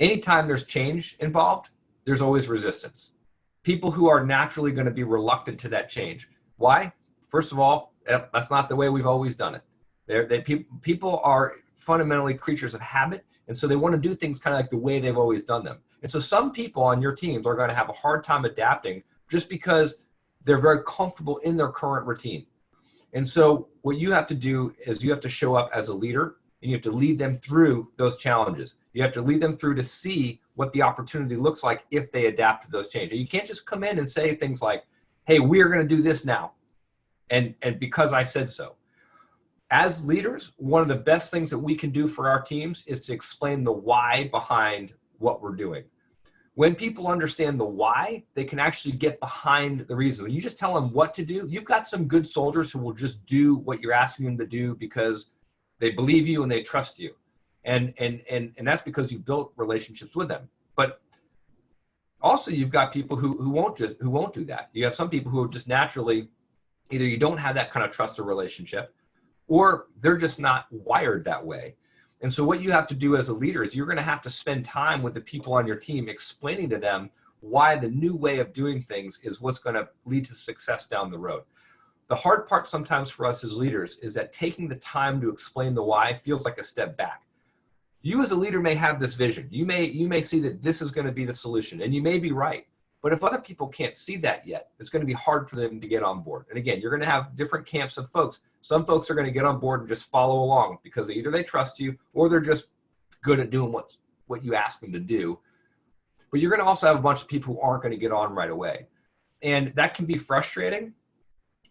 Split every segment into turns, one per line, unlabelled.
anytime there's change involved, there's always resistance. People who are naturally going to be reluctant to that change. Why? First of all, eh, that's not the way we've always done it. They're, they, pe people are fundamentally creatures of habit, and so they want to do things kind of like the way they've always done them. And so some people on your teams are going to have a hard time adapting just because they're very comfortable in their current routine. And so what you have to do is you have to show up as a leader and you have to lead them through those challenges. You have to lead them through to see what the opportunity looks like if they adapt to those changes. You can't just come in and say things like, hey, we are going to do this now. And, and because I said so. As leaders, one of the best things that we can do for our teams is to explain the why behind what we're doing. When people understand the why, they can actually get behind the reason. When you just tell them what to do, you've got some good soldiers who will just do what you're asking them to do because they believe you and they trust you. And, and, and, and that's because you've built relationships with them. But also you've got people who, who won't just, who won't do that. You have some people who are just naturally, either you don't have that kind of trust or relationship, or they're just not wired that way. And so what you have to do as a leader is you're going to have to spend time with the people on your team explaining to them why the new way of doing things is what's going to lead to success down the road. The hard part sometimes for us as leaders is that taking the time to explain the why feels like a step back. You as a leader may have this vision. You may, you may see that this is going to be the solution and you may be right. But if other people can't see that yet, it's going to be hard for them to get on board. And again, you're going to have different camps of folks. Some folks are going to get on board and just follow along because either they trust you or they're just good at doing what, what you ask them to do. But you're going to also have a bunch of people who aren't going to get on right away. And that can be frustrating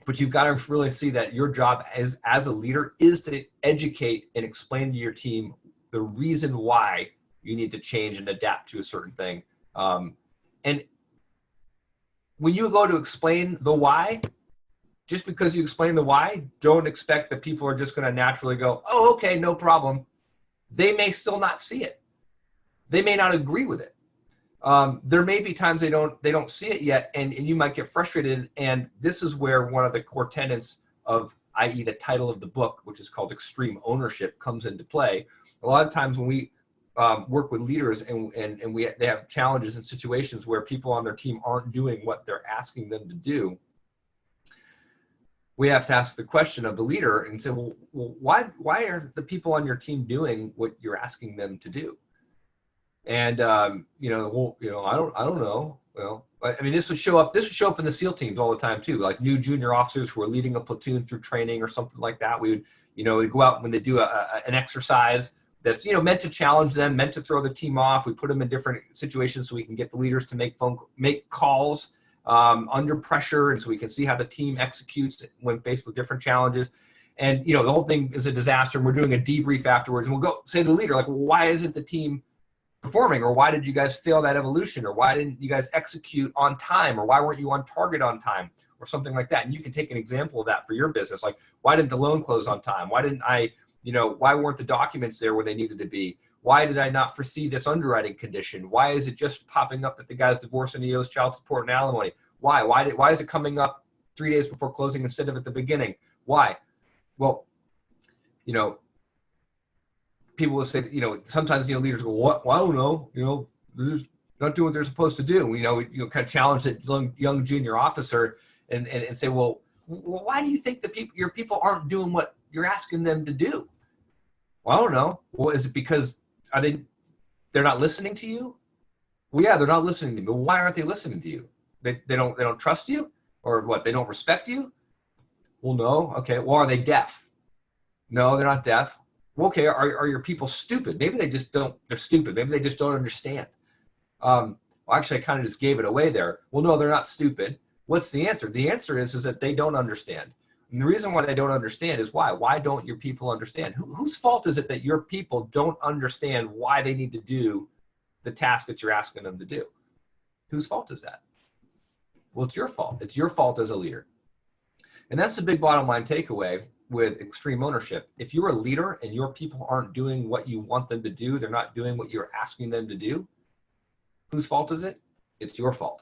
but you've got to really see that your job as, as a leader is to educate and explain to your team the reason why you need to change and adapt to a certain thing. Um, and when you go to explain the why, just because you explain the why, don't expect that people are just going to naturally go, oh, okay, no problem. They may still not see it. They may not agree with it um, there may be times they don't they don't see it yet and, and you might get frustrated and this is where one of the core tenets of i.e. the title of the book which is called extreme ownership comes into play a lot of times when we um, work with leaders and, and, and we they have challenges and situations where people on their team aren't doing what they're asking them to do we have to ask the question of the leader and say well, well why why are the people on your team doing what you're asking them to do and um, you know, well, you know, I don't, I don't know. Well, I mean, this would show up. This would show up in the SEAL teams all the time too. Like new junior officers who are leading a platoon through training or something like that. We would, you know, we go out when they do a, a, an exercise that's you know meant to challenge them, meant to throw the team off. We put them in different situations so we can get the leaders to make phone make calls um, under pressure, and so we can see how the team executes when faced with different challenges. And you know, the whole thing is a disaster. And we're doing a debrief afterwards, and we'll go say to the leader like, well, why isn't the team performing? Or why did you guys fail that evolution? Or why didn't you guys execute on time? Or why weren't you on target on time? Or something like that. And you can take an example of that for your business. Like why didn't the loan close on time? Why didn't i you know why weren't the documents there where they needed to be? Why did i not foresee this underwriting condition? Why is it just popping up that the guy's divorced and he owes child support and alimony? Why? Why did why is it coming up three days before closing instead of at the beginning? Why? Well you know people will say, you know, sometimes, you know, leaders go, what, well, I don't know, you know, they're not doing what they're supposed to do. You know, you know, kind of challenge that young, young junior officer and, and, and say, well, why do you think the people, your people aren't doing what you're asking them to do? Well, I don't know. Well, is it because are they, they're not listening to you? Well, yeah, they're not listening to me. But why aren't they listening to you? They, they don't, they don't trust you or what? They don't respect you? Well, no. Okay. Well, are they deaf? No, they're not deaf okay, are, are your people stupid? Maybe they just don't, they're stupid. Maybe they just don't understand. Um, well, actually, I kind of just gave it away there. Well, no, they're not stupid. What's the answer? The answer is, is that they don't understand. And the reason why they don't understand is why? Why don't your people understand? Who, whose fault is it that your people don't understand why they need to do the task that you're asking them to do? Whose fault is that? Well, it's your fault. It's your fault as a leader. And that's the big bottom line takeaway with extreme ownership. If you're a leader and your people aren't doing what you want them to do, they're not doing what you're asking them to do, whose fault is it? It's your fault.